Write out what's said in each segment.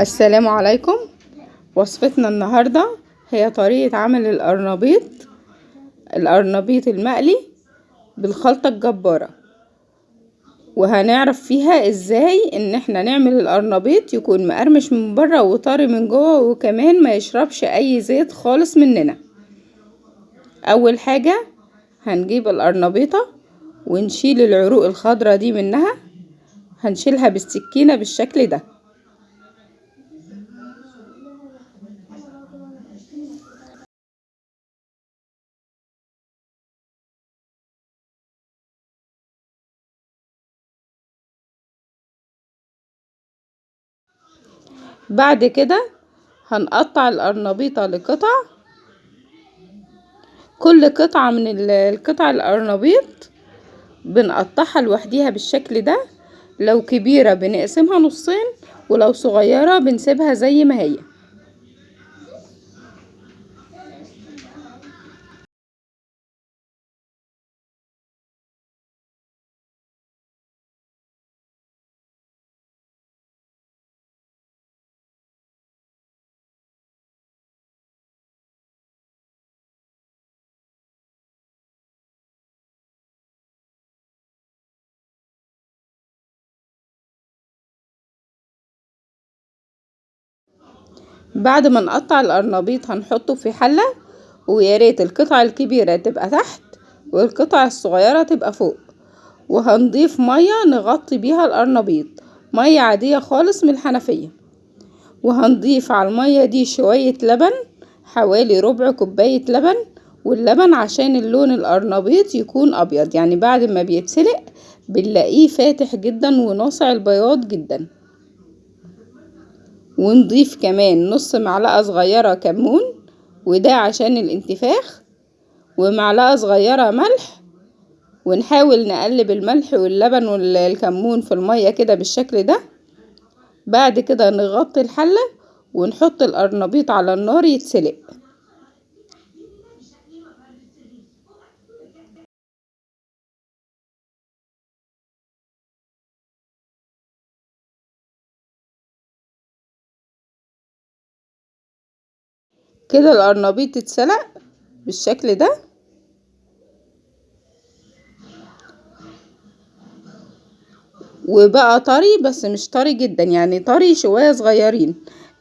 السلام عليكم. وصفتنا النهاردة هي طريقة عمل القرنبيط القرنبيط المقلي بالخلطة الجبارة. وهنعرف فيها إزاي إن إحنا نعمل القرنبيط يكون مقرمش من بره وطري من جوه وكمان ما يشربش أي زيت خالص مننا. أول حاجة هنجيب القرنبيطة ونشيل العروق الخضرة دي منها هنشيلها بالسكينة بالشكل ده. بعد كده هنقطع القرنبيطة لقطع. كل قطعة من القطع القرنبيط بنقطعها لوحديها بالشكل ده. لو كبيرة بنقسمها نصين ولو صغيرة بنسيبها زي ما هي. بعد ما نقطع القرنبيط هنحطه في حلة وياريت القطعة الكبيرة تبقى تحت والقطع الصغيرة تبقى فوق وهنضيف مية نغطي بيها القرنبيط مية عادية خالص من الحنفية وهنضيف على المية دي شوية لبن حوالي ربع كوباية لبن واللبن عشان اللون القرنبيط يكون أبيض يعني بعد ما بيتسلق بنلاقيه فاتح جدا وناصع البياض جدا. ونضيف كمان نص معلقة صغيرة كمون وده عشان الانتفاخ ومعلقة صغيرة ملح ونحاول نقلب الملح واللبن والكمون في المية كده بالشكل ده. بعد كده نغطي الحلة ونحط القرنبيط على النار يتسلق. كده القرنبيط اتسلق بالشكل ده. وبقى طري بس مش طري جدا يعني طري شوية صغيرين.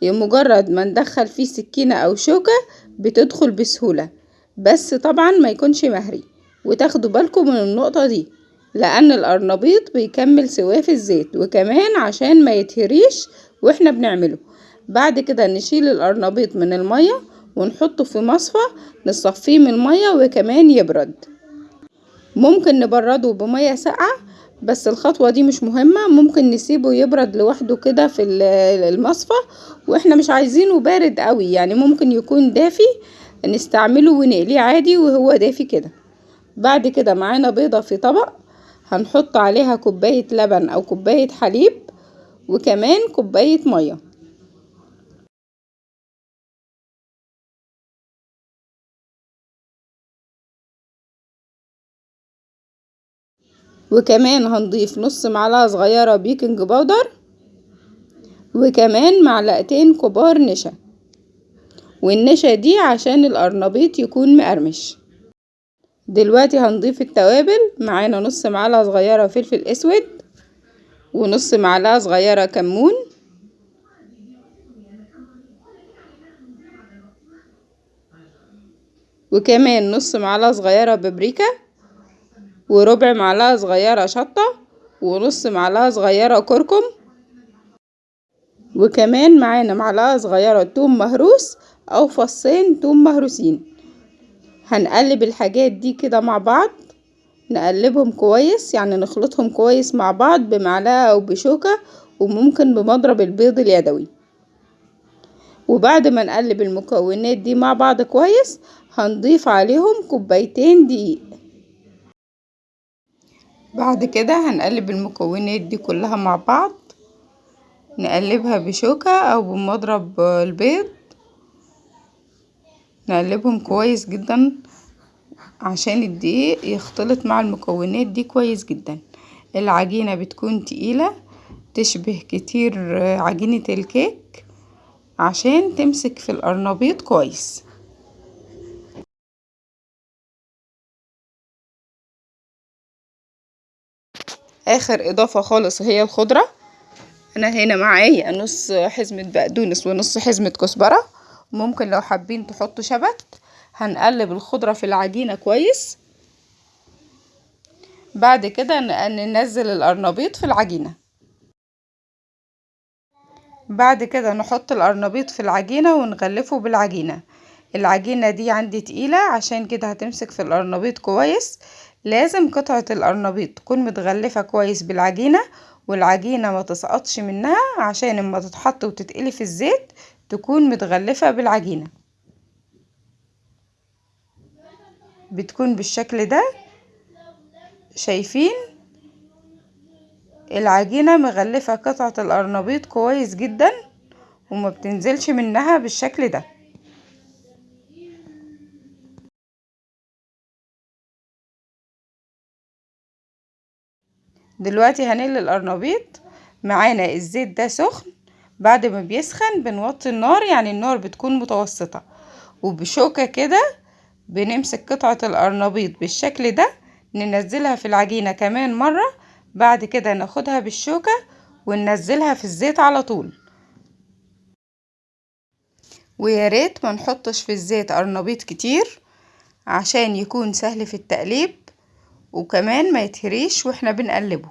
مجرد ما ندخل فيه سكينة أو شوكة بتدخل بسهولة. بس طبعا ما يكونش مهري. وتاخدوا بالكم من النقطة دي لأن القرنبيط بيكمل سواه في الزيت وكمان عشان ما يتهريش وإحنا بنعمله. بعد كده نشيل القرنبيط من المية ونحطه في مصفى نصفيه من المية وكمان يبرد. ممكن نبرده بمية ساقعة بس الخطوة دي مش مهمة. ممكن نسيبه يبرد لوحده كده في المصفى وإحنا مش عايزينه بارد قوي. يعني ممكن يكون دافي نستعمله ونقليه عادي وهو دافي كده. بعد كده معانا بيضة في طبق هنحط عليها كوباية لبن أو كوباية حليب وكمان كوباية مية. وكمان هنضيف نص معلقة صغيرة بيكنج باودر وكمان معلقتين كبار نشا. والنشا دي عشان القرنبيط يكون مقرمش. دلوقتي هنضيف التوابل. معانا نص معلقة صغيرة فلفل أسود ونص معلقة صغيرة كمون. وكمان نص معلقة صغيرة بابريكا. وربع معلقة صغيرة شطة ونص معلقة صغيرة كركم. وكمان معانا معلقة صغيرة توم مهروس أو فصين توم مهروسين. هنقلب الحاجات دي كده مع بعض. نقلبهم كويس يعني نخلطهم كويس مع بعض بمعلقة أو بشوكة وممكن بمضرب البيض اليدوي. وبعد ما نقلب المكونات دي مع بعض كويس هنضيف عليهم كوبايتين دقيق. بعد كده هنقلب المكونات دي كلها مع بعض. نقلبها بشوكة أو بمضرب البيض. نقلبهم كويس جدا عشان الدقيق يختلط مع المكونات دي كويس جدا. العجينة بتكون تقيلة تشبه كتير عجينة الكيك عشان تمسك في القرنبيط كويس. آخر إضافة خالص هي الخضرة. أنا هنا معايا نص حزمة بقدونس ونص حزمة كزبرة. ممكن لو حابين تحطوا شبت هنقلب الخضرة في العجينة كويس. بعد كده ننزل القرنبيط في العجينة. بعد كده نحط القرنبيط في العجينة ونغلفه بالعجينة. العجينة دي عندي تقيلة عشان كده هتمسك في القرنبيط كويس. لازم قطعة القرنبيط تكون متغلفة كويس بالعجينة والعجينة ما تسقطش منها عشان اما تتحط وتتقلي في الزيت تكون متغلفة بالعجينة. بتكون بالشكل ده شايفين؟ العجينة مغلفة قطعة القرنبيط كويس جدا وما بتنزلش منها بالشكل ده. دلوقتي هنقلي القرنبيط معانا الزيت ده سخن. بعد ما بيسخن بنوطي النار يعني النار بتكون متوسطة. وبشوكة كده بنمسك قطعة القرنبيط بالشكل ده ننزلها في العجينة كمان مرة. بعد كده ناخدها بالشوكة وننزلها في الزيت على طول. ويا ريت ما نحطش في الزيت قرنبيط كتير عشان يكون سهل في التقليب. وكمان ما يتهريش وإحنا بنقلبه.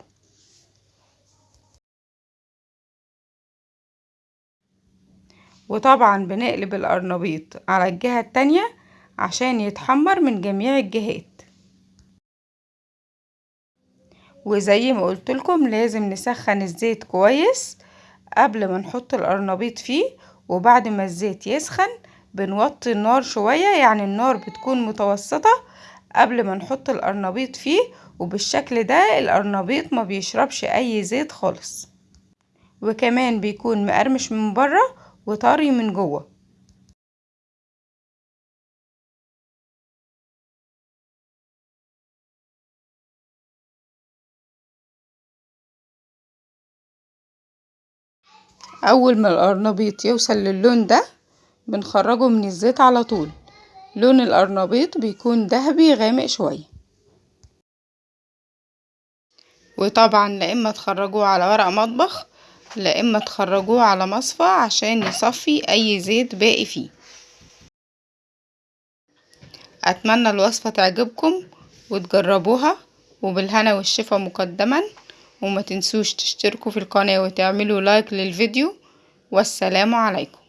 وطبعا بنقلب القرنبيط على الجهة التانية عشان يتحمر من جميع الجهات. وزي ما قلت لكم لازم نسخن الزيت كويس قبل ما نحط القرنبيط فيه وبعد ما الزيت يسخن بنوطي النار شوية يعني النار بتكون متوسطة قبل ما نحط القرنبيط فيه وبالشكل ده القرنبيط ما بيشربش أي زيت خالص. وكمان بيكون مقرمش من بره وطري من جوه. أول ما القرنبيط يوصل للون ده بنخرجه من الزيت على طول. لون القرنبيط بيكون ذهبي غامق شوية. وطبعا لا إما تخرجوه على ورق مطبخ لا إما تخرجوه على مصفى عشان يصفي أي زيت باقي فيه. أتمنى الوصفة تعجبكم وتجربوها وبالهنا والشفا مقدما وما تنسوش تشتركوا في القناة وتعملوا لايك للفيديو والسلام عليكم.